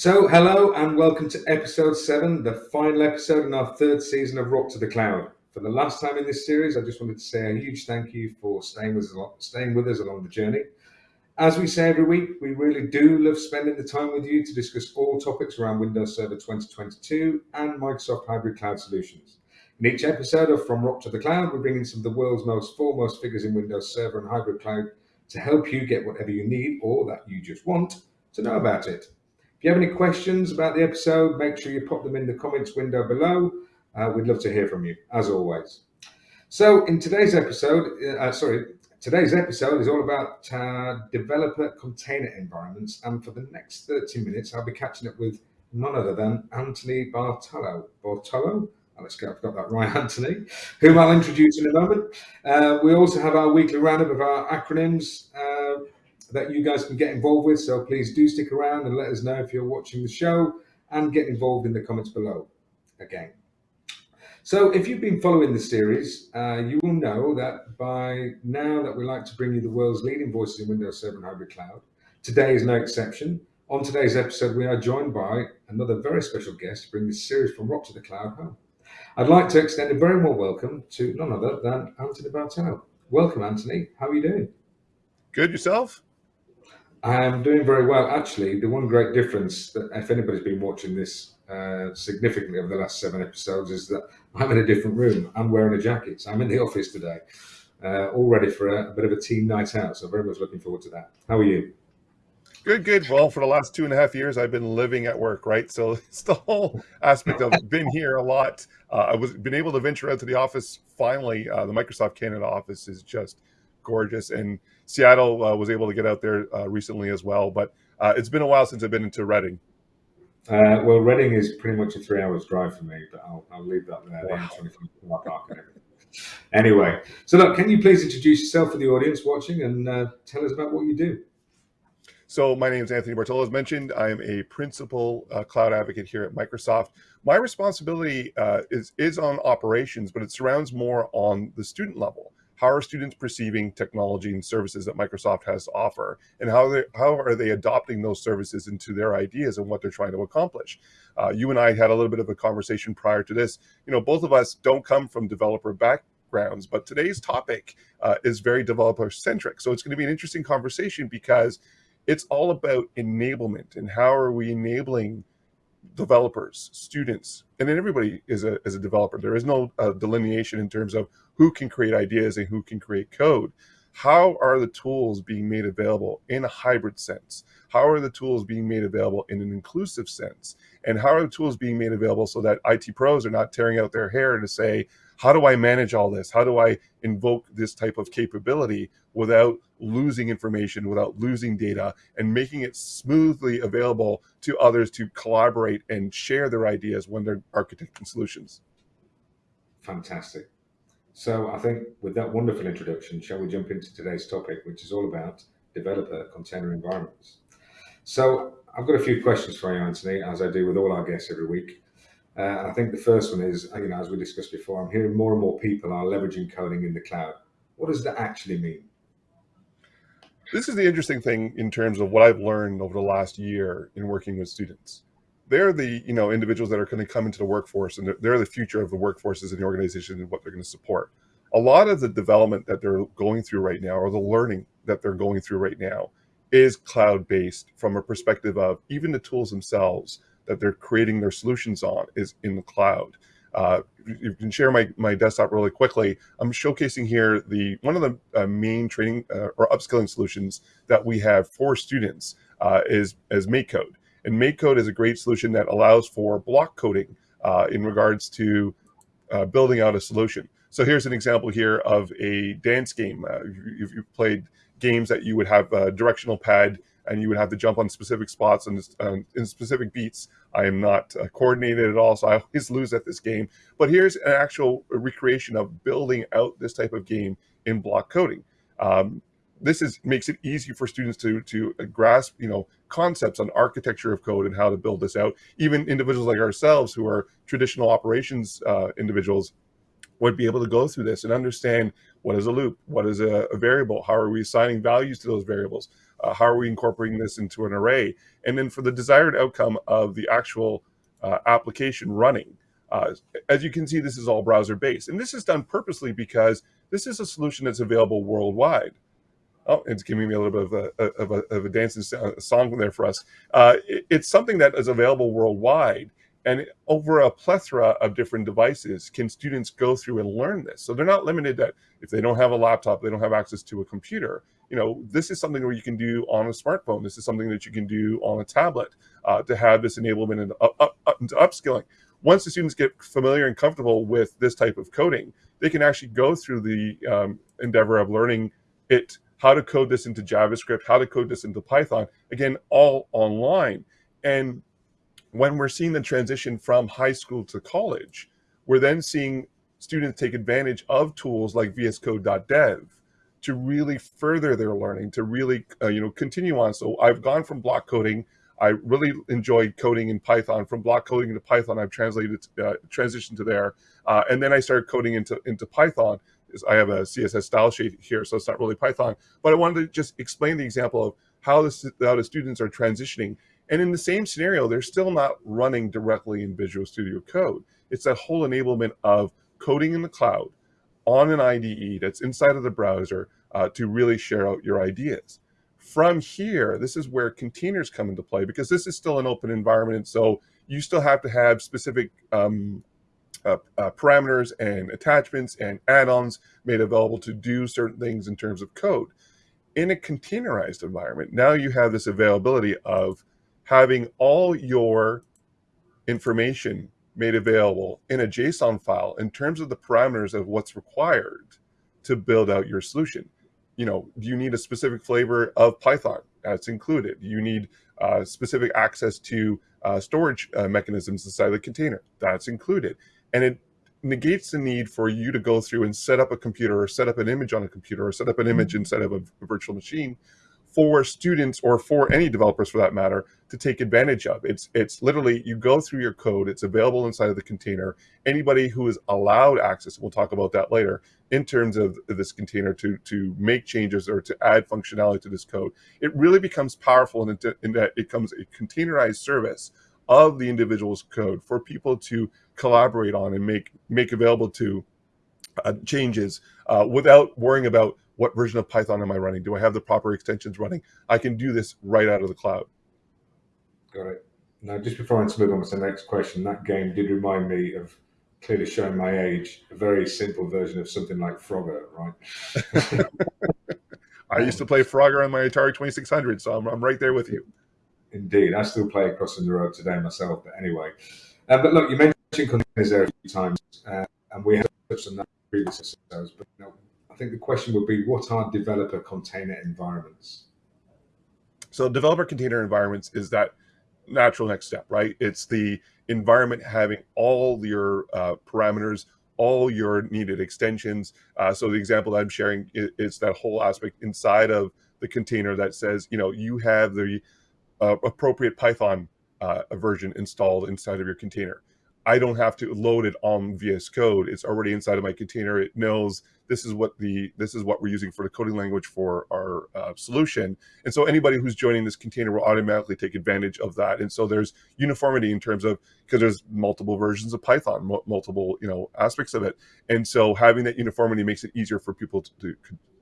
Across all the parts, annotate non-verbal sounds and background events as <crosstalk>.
So, hello and welcome to episode seven, the final episode in our third season of Rock to the Cloud. For the last time in this series, I just wanted to say a huge thank you for staying with us, staying with us along the journey. As we say every week, we really do love spending the time with you to discuss all topics around Windows Server 2022 and Microsoft Hybrid Cloud Solutions. In each episode of From Rock to the Cloud, we bring in some of the world's most foremost figures in Windows Server and Hybrid Cloud to help you get whatever you need or that you just want to know about it. If you have any questions about the episode, make sure you pop them in the comments window below. Uh, we'd love to hear from you, as always. So, in today's episode, uh, sorry, today's episode is all about uh, developer container environments. And for the next 30 minutes, I'll be catching up with none other than Anthony Bartolo. Bartolo? Oh, let's go, I've got that right, <laughs> Anthony, whom I'll introduce in a moment. Uh, we also have our weekly roundup of our acronyms. That you guys can get involved with. So please do stick around and let us know if you're watching the show and get involved in the comments below again. So if you've been following the series, uh, you will know that by now that we like to bring you the world's leading voices in Windows 7 Hybrid Cloud. Today is no exception. On today's episode, we are joined by another very special guest to bring this series from Rock to the Cloud home. I'd like to extend a very warm welcome to none other than Anthony Bartell. Welcome, Anthony. How are you doing? Good yourself? I'm doing very well. Actually, the one great difference that if anybody's been watching this uh, significantly over the last seven episodes is that I'm in a different room. I'm wearing a jacket. So I'm in the office today, uh, all ready for a, a, bit of a team night out. So very much looking forward to that. How are you? Good, good. Well, for the last two and a half years, I've been living at work, right? So <laughs> it's the whole aspect of been here a lot. Uh, I was been able to venture out to the office finally. Uh, the Microsoft Canada office is just gorgeous. And Seattle uh, was able to get out there uh, recently as well. But uh, it's been a while since I've been into Reading. Uh, well, Reading is pretty much a three hours drive for me, but I'll, I'll leave that there. Wow. Anyway, so look, can you please introduce yourself for the audience watching and uh, tell us about what you do? So my name is Anthony Bartolo. As mentioned, I am a principal uh, cloud advocate here at Microsoft. My responsibility uh, is, is on operations, but it surrounds more on the student level how are students perceiving technology and services that Microsoft has to offer, and how they, how are they adopting those services into their ideas and what they're trying to accomplish? Uh, you and I had a little bit of a conversation prior to this. You know, both of us don't come from developer backgrounds, but today's topic uh, is very developer centric. So it's going to be an interesting conversation because it's all about enablement and how are we enabling developers, students, and then everybody is a, is a developer. There is no uh, delineation in terms of who can create ideas and who can create code. How are the tools being made available in a hybrid sense? How are the tools being made available in an inclusive sense? And how are the tools being made available so that IT pros are not tearing out their hair to say, how do I manage all this? How do I invoke this type of capability without losing information, without losing data, and making it smoothly available to others to collaborate and share their ideas when they're architecting solutions? Fantastic. So I think with that wonderful introduction, shall we jump into today's topic, which is all about developer container environments. So I've got a few questions for you, Anthony, as I do with all our guests every week. Uh, I think the first one is, you know, as we discussed before, I'm hearing more and more people are leveraging coding in the cloud. What does that actually mean? This is the interesting thing in terms of what I've learned over the last year in working with students. They're the you know individuals that are going to come into the workforce, and they're, they're the future of the workforces in the organization and what they're going to support. A lot of the development that they're going through right now, or the learning that they're going through right now, is cloud based from a perspective of even the tools themselves that they're creating their solutions on is in the cloud. Uh, you can share my, my desktop really quickly. I'm showcasing here the one of the uh, main training uh, or upskilling solutions that we have for students uh, is as MakeCode. And MakeCode is a great solution that allows for block coding uh, in regards to uh, building out a solution. So here's an example here of a dance game. if you've played games that you would have a directional pad and you would have to jump on specific spots and um, in specific beats. I am not uh, coordinated at all, so I always <laughs> lose at this game. But here's an actual recreation of building out this type of game in block coding. Um, this is makes it easy for students to to grasp you know concepts on architecture of code and how to build this out. Even individuals like ourselves who are traditional operations uh, individuals would be able to go through this and understand what is a loop, what is a, a variable, how are we assigning values to those variables, Uh, how are we incorporating this into an array? And then for the desired outcome of the actual uh, application running. Uh, as you can see, this is all browser based. And this is done purposely because this is a solution that's available worldwide. Oh, it's giving me a little bit of a, of a, of a dancing song there for us. Uh, it, it's something that is available worldwide. And over a plethora of different devices, can students go through and learn this? So they're not limited that if they don't have a laptop, they don't have access to a computer. You know, this is something where you can do on a smartphone. This is something that you can do on a tablet uh, to have this enablement and up, up, up, upskilling. Once the students get familiar and comfortable with this type of coding, they can actually go through the um, endeavor of learning it, how to code this into JavaScript, how to code this into Python, again, all online. And when we're seeing the transition from high school to college, we're then seeing students take advantage of tools like VSCode.dev to really further their learning, to really uh, you know continue on. So I've gone from block coding. I really enjoyed coding in Python. From block coding into Python, I've translated uh, transitioned to there, uh, and then I started coding into into Python. I have a CSS style sheet here, so it's not really Python. But I wanted to just explain the example of how the, how the students are transitioning and in the same scenario, they're still not running directly in Visual Studio Code. It's that whole enablement of coding in the cloud on an IDE that's inside of the browser uh, to really share out your ideas. From here, this is where containers come into play because this is still an open environment. So you still have to have specific um, uh, uh, parameters and attachments and add-ons made available to do certain things in terms of code. In a containerized environment, now you have this availability of having all your information made available in a JSON file in terms of the parameters of what's required to build out your solution. You know, do you need a specific flavor of Python? That's included. You need uh, specific access to uh, storage uh, mechanisms inside the container. That's included. And it negates the need for you to go through and set up a computer or set up an image on a computer or set up an image mm-hmm. inside of a virtual machine for students or for any developers for that matter to take advantage of. It's it's literally you go through your code, it's available inside of the container. Anybody who is allowed access, we'll talk about that later, in terms of this container to to make changes or to add functionality to this code. It really becomes powerful in, in that it becomes a containerized service of the individual's code for people to collaborate on and make make available to uh, changes uh, without worrying about what version of Python am I running? Do I have the proper extensions running? I can do this right out of the cloud. Got it. Now, just before I move on to the next question, that game did remind me of clearly showing my age, a very simple version of something like Frogger, right? <laughs> I used to play Frogger on my Atari 2600, so I'm, I'm right there with you. Indeed. I still play Crossing the Road today myself, but anyway. Uh, but look, you mentioned containers there a few times, uh, and we have touched on that previously. But you know, think the question would be, what are developer container environments? So developer container environments is that natural next step, right? It's the environment having all your uh, parameters, all your needed extensions. Uh, so the example that I'm sharing is, is, that whole aspect inside of the container that says, you know, you have the uh, appropriate Python uh, version installed inside of your container. I don't have to load it on VS Code. It's already inside of my container. It knows this is what the this is what we're using for the coding language for our uh, solution. And so anybody who's joining this container will automatically take advantage of that. And so there's uniformity in terms of because there's multiple versions of Python, multiple you know aspects of it. And so having that uniformity makes it easier for people to,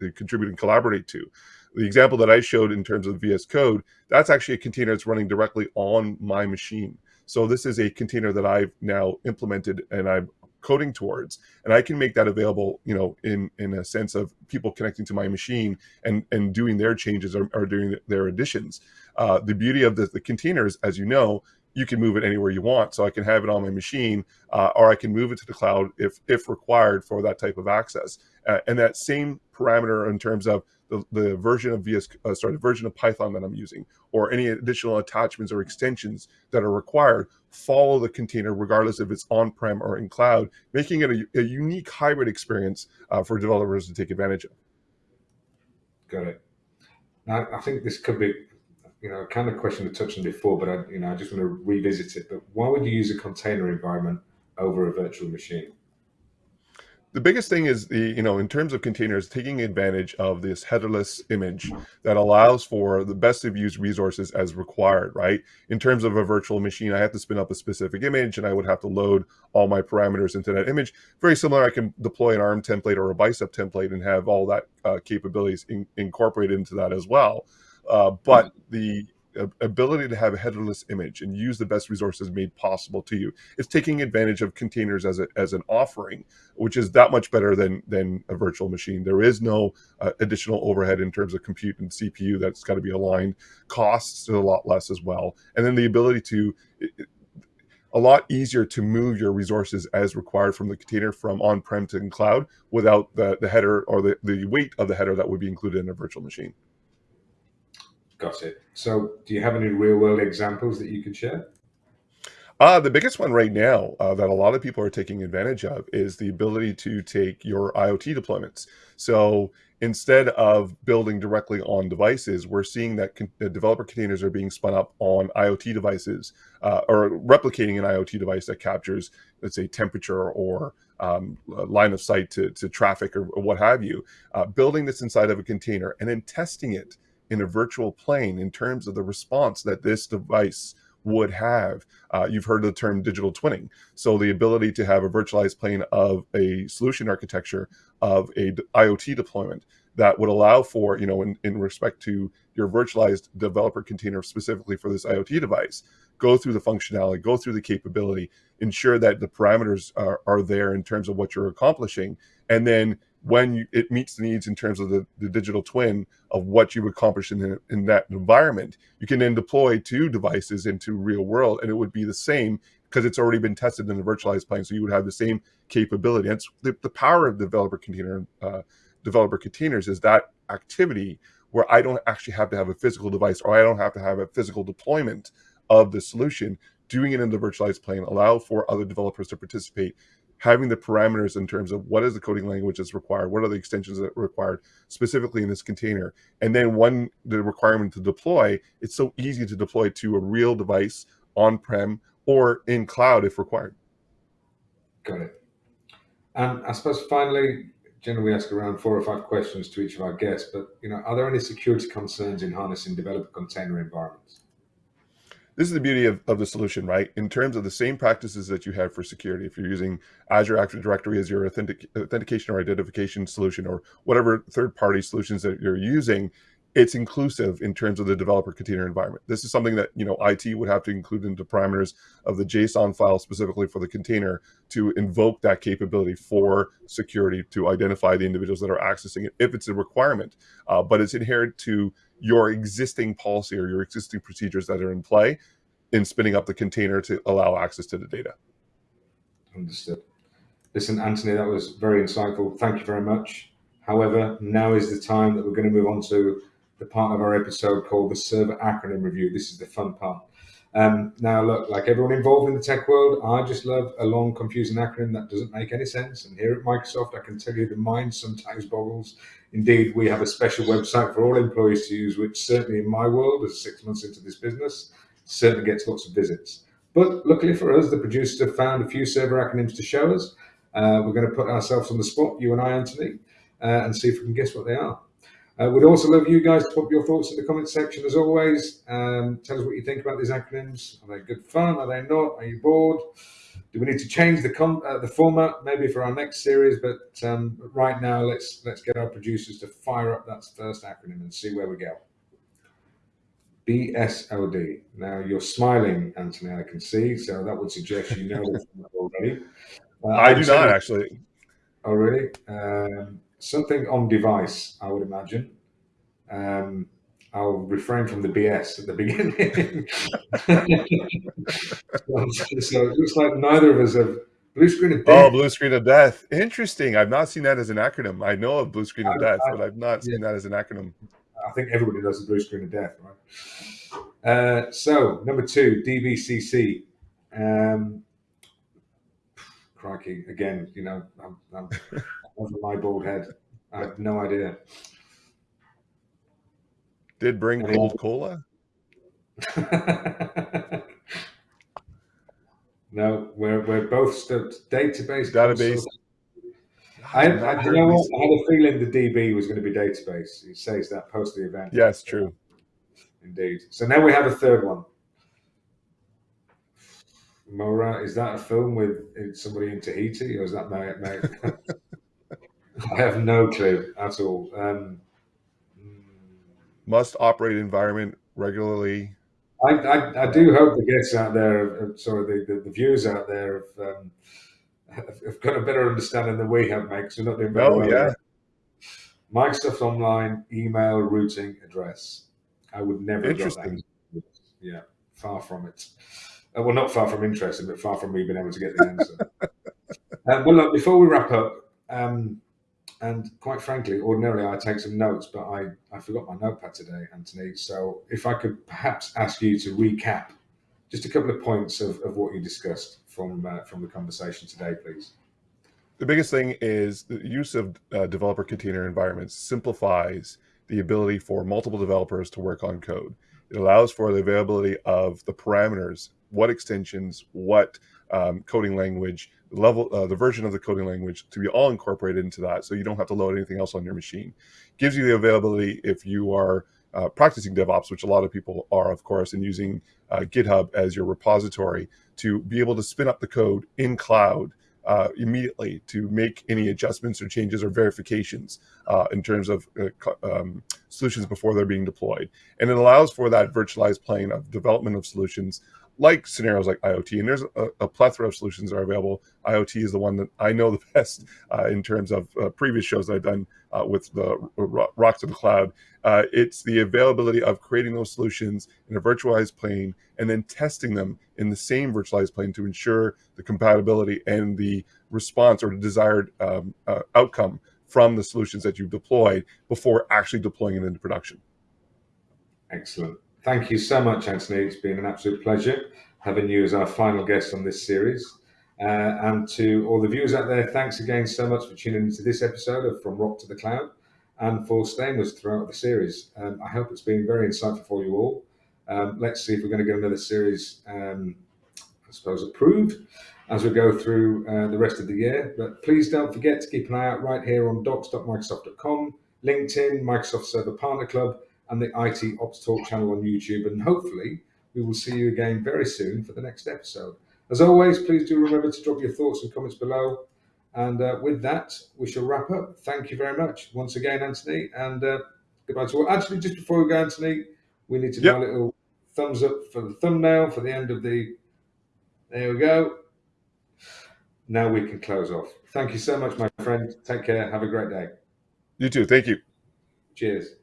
to, contribute and collaborate to. The example that I showed in terms of VS Code, that's actually a container that's running directly on my machine. So this is a container that I've now implemented and I'm coding towards and i can make that available you know in in a sense of people connecting to my machine and and doing their changes or, or doing their additions. Uh, the beauty of the, the containers as you know you can move it anywhere you want so i can have it on my machine uh, or i can move it to the cloud if if required for that type of access uh, and that same parameter in terms of the, the version of VS, uh, sorry, the version of Python that I'm using, or any additional attachments or extensions that are required, follow the container regardless if it's on-prem or in cloud, making it a, a unique hybrid experience uh, for developers to take advantage of. Got it. Now, I think this could be, you know, kind of question we touched on before, but I, you know, I just want to revisit it. But why would you use a container environment over a virtual machine? The biggest thing is the you know in terms of containers taking advantage of this headerless image that allows for the best of use resources as required right? In terms of a virtual machine i have to spin up a specific image and i would have to load all my parameters into that image. Very similar i can deploy an arm template or a bicep template and have all that uh, capabilities in, incorporated into that as well. Uh, but the ability to have a headerless image and use the best resources made possible to you. It's taking advantage of containers as a, as an offering, which is that much better than than a virtual machine. There is no uh, additional overhead in terms of compute and CPU that's got to be aligned. Costs a lot less as well, and then the ability to. a lot easier to move your resources as required from the container from on-prem to cloud without the, the header or the, the weight of the header that would be included in a virtual machine. Got it. So, do you have any real world examples that you could share? Uh, the biggest one right now uh, that a lot of people are taking advantage of is the ability to take your IoT deployments. So instead of building directly on devices, we're seeing that con- developer containers are being spun up on IoT devices uh, or replicating an IoT device that captures, let's say, temperature or um, line of sight to, to traffic or, or what have you. Uh, building this inside of a container and then testing it in a virtual plane in terms of the response that this device would have. Uh, you've heard the term digital twinning. So the ability to have a virtualized plane of a solution architecture of a IoT deployment that would allow for, you know, in, in respect to your virtualized developer container specifically for this IoT device, go through the functionality, go through the capability, ensure that the parameters are, are there in terms of what you're accomplishing, and then when you, it meets the needs in terms of the, the digital twin of what you accomplish in, in that environment, you can then deploy two devices into real world and it would be the same because it's already been tested in the virtualized plane. So you would have the same capability. That's the, the power of developer container uh, developer containers is that activity where I don't actually have to have a physical device or I don't have to have a physical deployment of the solution. Doing it in the virtualized plane allow for other developers to participate having the parameters in terms of what is the coding language that's required, what are the extensions that are required specifically in this container. And then when the requirement to deploy, it's so easy to deploy to a real device on-prem or in cloud if required. Got it. And I suppose finally, generally we ask around four or five questions to each of our guests, but you know, are there any security concerns in harnessing developer container environments? This is the beauty of, of the solution, right? In terms of the same practices that you have for security, if you're using Azure Active Directory as your authentic, authentication or identification solution or whatever third-party solutions that you're using, it's inclusive in terms of the developer container environment. This is something that you know IT would have to include into parameters of the JSON file specifically for the container to invoke that capability for security to identify the individuals that are accessing it if it's a requirement. Uh, but it's inherent to your existing policy or your existing procedures that are in play in spinning up the container to allow access to the data. Understood. Listen, Anthony, that was very insightful. Thank you very much. However, now is the time that we're going to move on to the part of our episode called the server acronym review. This is the fun part. Um, now, look, like everyone involved in the tech world, I just love a long, confusing acronym that doesn't make any sense. And here at Microsoft, I can tell you the mind sometimes boggles. Indeed, we have a special website for all employees to use, which certainly in my world, as six months into this business, certainly gets lots of visits. But luckily for us, the producers have found a few server acronyms to show us. Uh, we're going to put ourselves on the spot, you and I, Anthony, uh, and see if we can guess what they are. Uh, we'd also love you guys to put your thoughts in the comment section as always. Um, tell us what you think about these acronyms. Are they good fun? Are they not? Are you bored? Do we need to change the uh, the format maybe for our next series? But um, right now, let's let's get our producers to fire up that first acronym and see where we go. BSOD. Now you're smiling, Anthony. I can see, so that would suggest you know <laughs> already. Uh, I do not actually. Oh, really? Um, something on device, I would imagine. Um, I'll refrain from the BS at the <laughs> beginning. <laughs> so, it looks like neither of us have blue screen of death. Oh, blue screen of death. Interesting. I've not seen that as an acronym. I know of blue screen of I, death, I, but I've not yeah. seen that as an acronym. I think everybody does the blue screen of death, right? Uh, so number two, DBCC. Um, crikey, again, you know, I'm, I'm over my bald head. I have no idea. Did bring cold cola? <laughs> no, we're we're both still database. Database. I, I've you know what? I had a feeling the DB was going to be database. It says that post the event. Yes, true. Indeed. So now we have a third one. MOERA, is that a film with uh, somebody in Tahiti, or is that my? my <laughs> I have no clue at all. Um, mm, Must operate environment regularly. I, I, I do hope the guests out there, sorry, the, the, the viewers out there have, um, have, got a better understanding than we have, mate, because we're not doing very Oh, well. yeah. Microsoft Online email routing address. I would never have got that. Interesting. Yeah, far from it. Uh, well, not far from interesting, but far from me being able to get the answer. um, <laughs> well, look, before we wrap up, um, and quite frankly, ordinarily I take some notes, but I, I forgot my notepad today, Anthony. So if I could perhaps ask you to recap just a couple of points of, of what you discussed from uh, from the conversation today, please. The biggest thing is the use of uh, developer container environments simplifies the ability for multiple developers to work on code. It allows for the availability of the parameters, what extensions, what um, coding language, level, uh, the version of the coding language to be all incorporated into that, so you don't have to load anything else on your machine. Gives you the availability if you are uh, practicing DevOps, which a lot of people are, of course, and using uh, GitHub as your repository to be able to spin up the code in cloud uh, immediately to make any adjustments or changes or verifications uh, in terms of uh, um, solutions before they're being deployed. And it allows for that virtualized plane of development of solutions like scenarios like IoT. And there's a, a plethora of solutions that are available. IoT is the one that I know the <laughs> best uh, in terms of uh, previous shows that I've done uh, with the Rocks of the Cloud. Uh, it's the availability of creating those solutions in a virtualized plane and then testing them in the same virtualized plane to ensure the compatibility and the response or the desired um, uh, outcome from the solutions that you've deployed before actually deploying it into production. Excellent. Thank you so much, Anthony. It's been an absolute pleasure having you as our final guest on this series. Uh, and to all the viewers out there, thanks again so much for tuning into this episode of From Rock to the Cloud and for staying with us throughout the series. Um, I hope it's been very insightful for you all. Um, let's see if we're going to get another series, um, I suppose, approved as we go through uh, the rest of the year. But please don't forget to keep an eye out right here on docs.microsoft.com, LinkedIn, Microsoft Server Partner Club, and the IT Ops Talk channel on YouTube. And hopefully, we will see you again very soon for the next episode. As always, please do remember to drop your thoughts and comments below. And uh, with that, we shall wrap up. Thank you very much once again, Anthony, and uh, goodbye to all. Actually, just before we go, Anthony, we need to Yep. do a little thumbs up for the thumbnail for the end of the. There we go. Now we can close off. Thank you so much, my friend. Take care. Have a great day. You too. Thank you. Cheers.